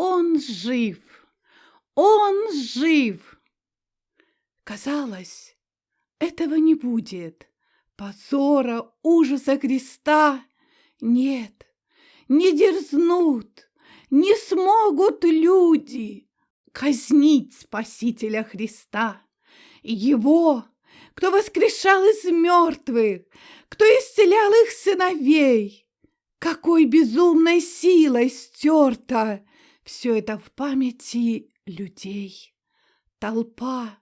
Он жив! Он жив! Казалось, этого не будет. Позора, ужаса Христа нет, не дерзнут, не смогут люди казнить Спасителя Христа. Его, кто воскрешал из мертвых, кто исцелял их сыновей, какой безумной силой стерто все это в памяти людей. Толпа,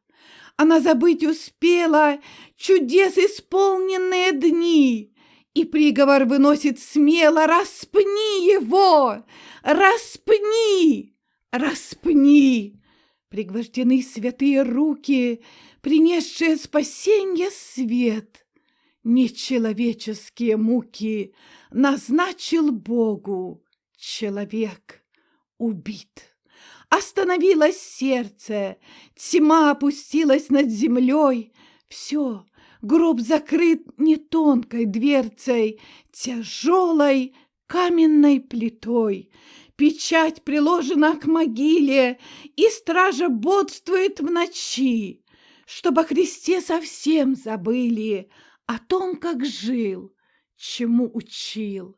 она забыть успела чудес исполненные дни, и приговор выносит смело «Распни его! Распни! Распни!» Пригвождены святые руки, принесшие спасенье свет — нечеловеческие муки назначил Богу человек убит. Остановилось сердце, тьма опустилась над землей, все, гроб закрыт не тонкой дверцей, тяжелой каменной плитой. Печать приложена к могиле, и стража бодствует в ночи, чтобы о Христе совсем забыли, о том, как жил, чему учил.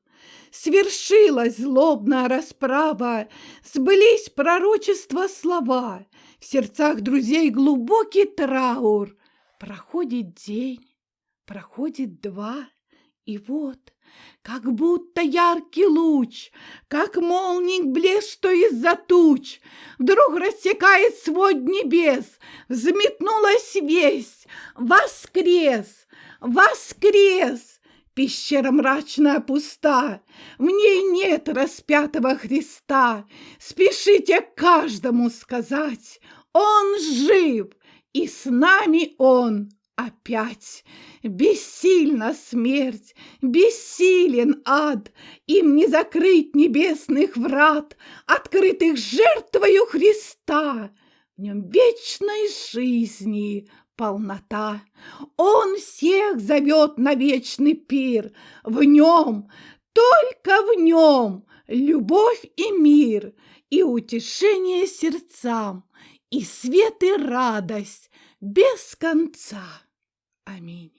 Свершилась злобная расправа, сбылись пророчества слова, в сердцах друзей глубокий траур. Проходит день, проходит два, и вот, как будто яркий луч, как молний блеск, что из-за туч, вдруг рассекает свод небес, взметнулась весь, воскрес, воскрес! Пещера мрачная пуста, в ней нет распятого Христа. Спешите каждому сказать, Он жив, и с нами Он опять. Бессильна смерть, бессилен ад, Им не закрыть небесных врат, Открытых жертвою Христа. В нем вечной жизни полнота. Он всех зовет на вечный пир. В нем, только в нем любовь и мир, и утешение сердцам, и свет и радость без конца. Аминь.